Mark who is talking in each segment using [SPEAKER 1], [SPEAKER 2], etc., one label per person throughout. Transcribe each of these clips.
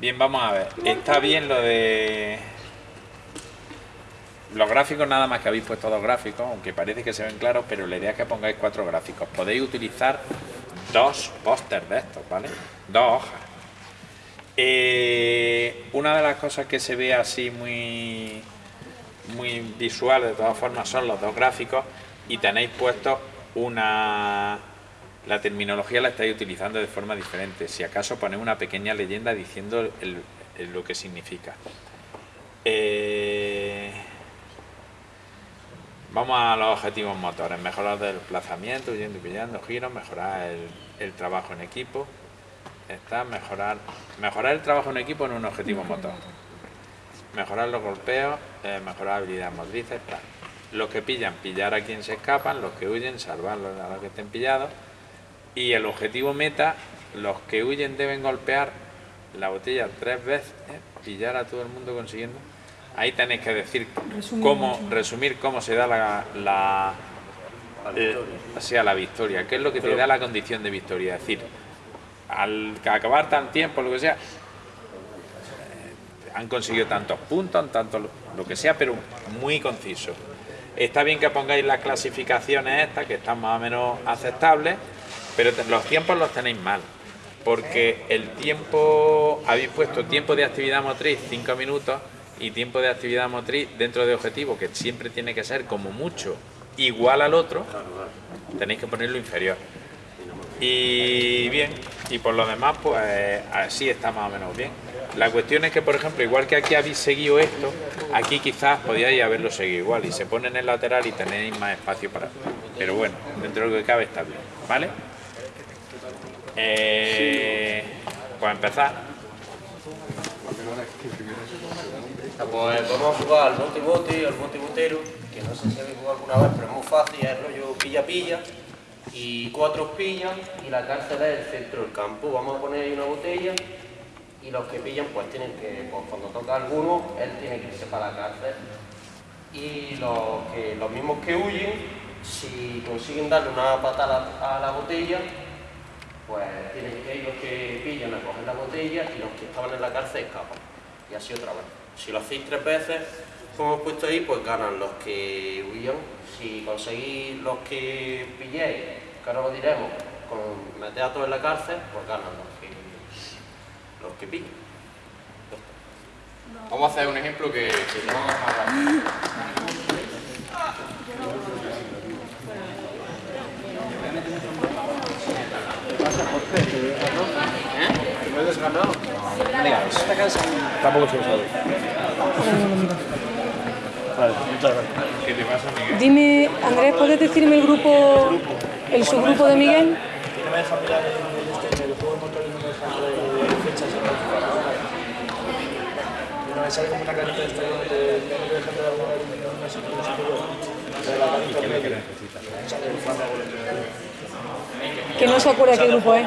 [SPEAKER 1] Bien, vamos a ver. Está bien lo de... Los gráficos nada más que habéis puesto dos gráficos, aunque parece que se ven claros, pero la idea es que pongáis cuatro gráficos. Podéis utilizar dos pósters de estos, ¿vale? Dos hojas. Eh, una de las cosas que se ve así muy, muy visual de todas formas son los dos gráficos y tenéis puesto una... La terminología la estáis utilizando de forma diferente. Si acaso ponéis una pequeña leyenda diciendo lo que significa. Eh, vamos a los objetivos motores. Mejorar el desplazamiento, huyendo y pillando, giros, mejorar el, trabajo en equipo. Está mejorar, mejorar el trabajo en equipo en un objetivo motor. Mejorar los golpeos, eh, mejorar habilidades motrices, Los que pillan, pillar a quien se escapan, los que huyen, salvarlos a los que estén pillados. Y el objetivo meta, los que huyen deben golpear la botella tres veces, pillar a todo el mundo consiguiendo. Ahí tenéis que decir cómo, resumir cómo se da la, la, sea, la victoria, qué es lo que te da la condición de victoria. Es decir, al acabar tan tiempo, lo que sea, eh, han conseguido tantos puntos, tanto lo que sea, pero muy conciso. Está bien que pongáis las clasificaciones estas, que están más o menos aceptables, pero los tiempos los tenéis mal, porque el tiempo, habéis puesto tiempo de actividad motriz 5 minutos y tiempo de actividad motriz dentro de objetivo, que siempre tiene que ser como mucho igual al otro, tenéis que ponerlo inferior. Y bien, y por lo demás, pues así está más o menos bien. La cuestión es que, por ejemplo, igual que aquí habéis seguido esto, aquí quizás podíais haberlo seguido igual y se pone en el lateral y tenéis más espacio para... Pero bueno, dentro de lo que cabe está bien, ¿vale? Eh, pues empezar.
[SPEAKER 2] Pues vamos a jugar al bote bote, al bote botero, que no sé si habéis jugado alguna vez, pero es muy fácil, es rollo pilla-pilla y cuatro pillan y la cárcel es el centro del campo. Vamos a poner ahí una botella y los que pillan pues tienen que, pues, cuando toca alguno, él tiene que irse para la cárcel. Y los, los mismos que huyen, si consiguen darle una patada a la botella, pues tienen que ir los que pillan a coger la botella y los que estaban en la cárcel escapan. Y así otra vez. Si lo hacéis tres veces, como hemos puesto ahí, pues ganan los que huyan. Si conseguís los que pilléis, que ahora lo diremos, con meter a todos en la cárcel, pues ganan los que, los que pillen.
[SPEAKER 3] Vamos a hacer un ejemplo que, que no vamos a rápido.
[SPEAKER 4] ¿Eh? ¿Me has ganado? Tampoco se lo sabe.
[SPEAKER 1] ¿Qué te pasa, Miguel?
[SPEAKER 5] Dime, Andrés, ¿puedes decirme el grupo, el subgrupo de Miguel?
[SPEAKER 4] No me deja mirar el, juego de motor y no me deja de fechas no me sale como una carita de esto donde tengo que dejar de no no. De la carita
[SPEAKER 1] ¿Qué que
[SPEAKER 5] no se acuerda qué grupo es.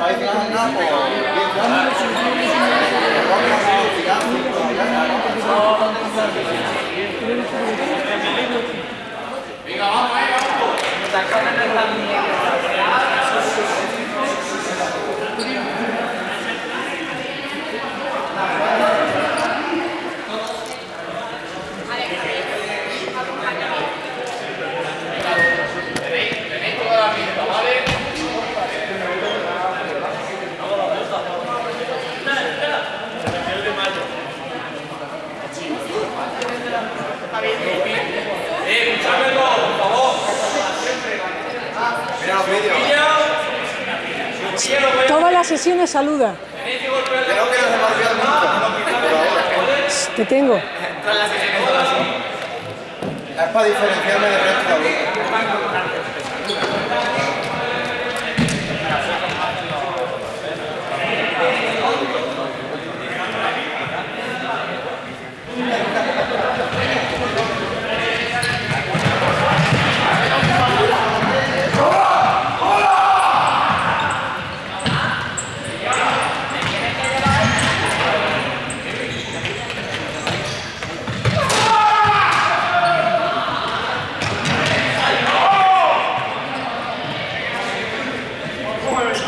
[SPEAKER 4] Exótico.
[SPEAKER 1] Eh,
[SPEAKER 5] Todas las sesiones saluda. Te tengo.
[SPEAKER 6] Es para diferenciarme del resto de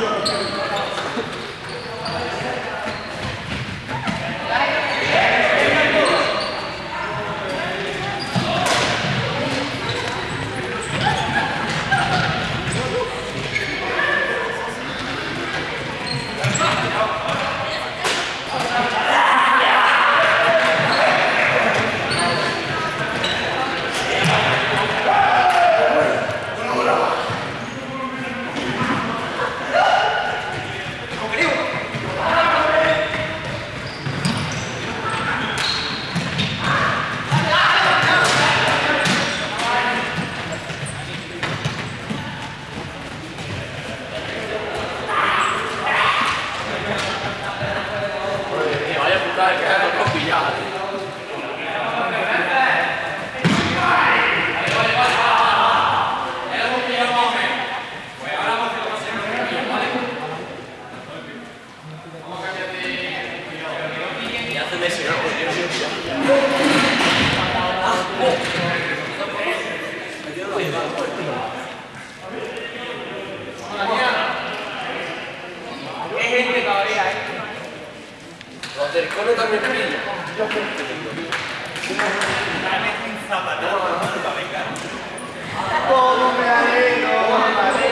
[SPEAKER 2] Obrigado. Del cole también pillan.
[SPEAKER 6] Todo me alegro, me alegro.